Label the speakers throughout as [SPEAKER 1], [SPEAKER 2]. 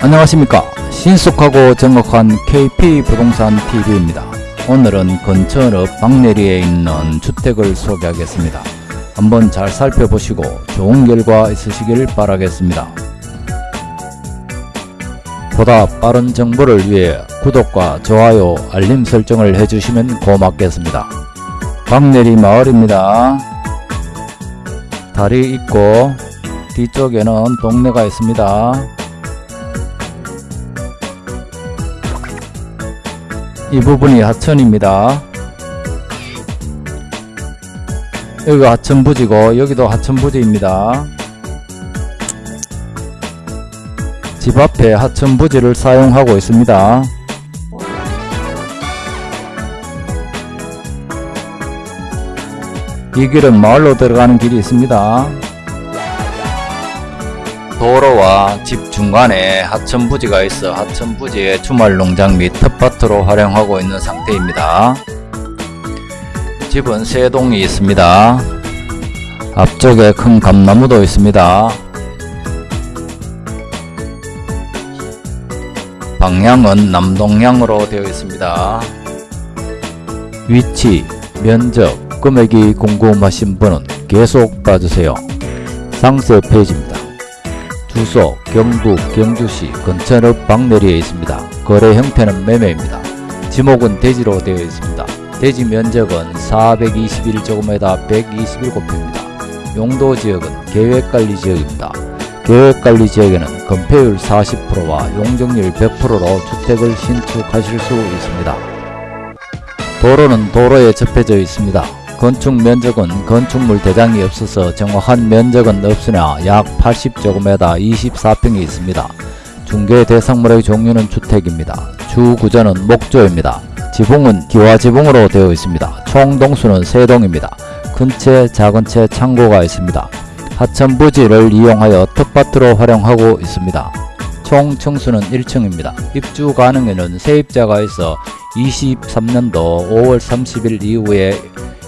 [SPEAKER 1] 안녕하십니까. 신속하고 정확한 KP부동산 TV입니다. 오늘은 건천읍 박내리에 있는 주택을 소개하겠습니다. 한번 잘 살펴보시고 좋은 결과 있으시길 바라겠습니다. 보다 빠른 정보를 위해 구독과 좋아요 알림 설정을 해주시면 고맙겠습니다. 박내리 마을입니다. 다리 있고 뒤쪽에는 동네가 있습니다 이 부분이 하천입니다. 여기가 하천부지고 여기도 하천부지입니다. 집 앞에 하천부지를 사용하고 있습니다. 이 길은 마을로 들어가는 길이 있습니다. 도로와 집 중간에 하천 부지가 있어 하천 부지의 주말 농장 및 텃밭으로 활용하고 있는 상태입니다. 집은 세 동이 있습니다. 앞쪽에 큰 감나무도 있습니다. 방향은 남동향으로 되어 있습니다. 위치, 면적, 금액이 궁금하신 분은 계속 봐주세요. 상세 페이지입니다. 주소 경북 경주시 건천읍 박내리에 있습니다. 거래 형태는 매매입니다. 지목은 대지로 되어 있습니다. 대지 면적은 421제곱미터 127평입니다. 용도 지역은 계획관리 지역입니다. 계획관리 지역에는 건폐율 40%와 용적률 100%로 주택을 신축하실 수 있습니다. 도로는 도로에 접해져 있습니다. 건축 면적은 건축물 대장이 없어서 정확한 면적은 없으나 약 80제곱미터 24평이 있습니다. 중개 대상물의 종류는 주택입니다. 주 구조는 목조입니다. 지붕은 기와지붕으로 되어 있습니다. 총 동수는 3동입니다. 큰 채, 작은 채 창고가 있습니다. 하천 부지를 이용하여 텃밭으로 활용하고 있습니다. 총 층수는 1층입니다. 입주 가능에는 세입자가 있어 23년도 5월 30일 이후에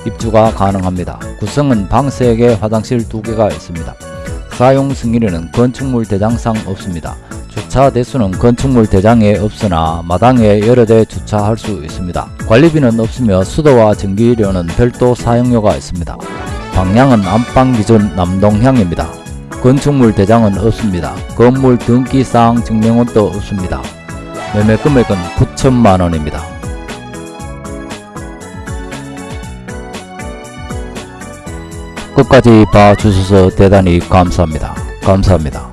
[SPEAKER 1] 입주가 가능합니다. 구성은 방 3개, 화장실 2개가 있습니다. 사용 승인에는 건축물 대장상 없습니다. 주차 대수는 건축물 대장에 없으나 마당에 여러 대 주차할 수 있습니다. 관리비는 없으며 수도와 전기료는 별도 사용료가 있습니다. 방향은 안방 기준 남동향입니다. 건축물 대장은 없습니다. 건물 등기사항 증명원도 없습니다. 매매 금액은 9천만원입니다. 끝까지 봐주셔서 대단히 감사합니다. 감사합니다.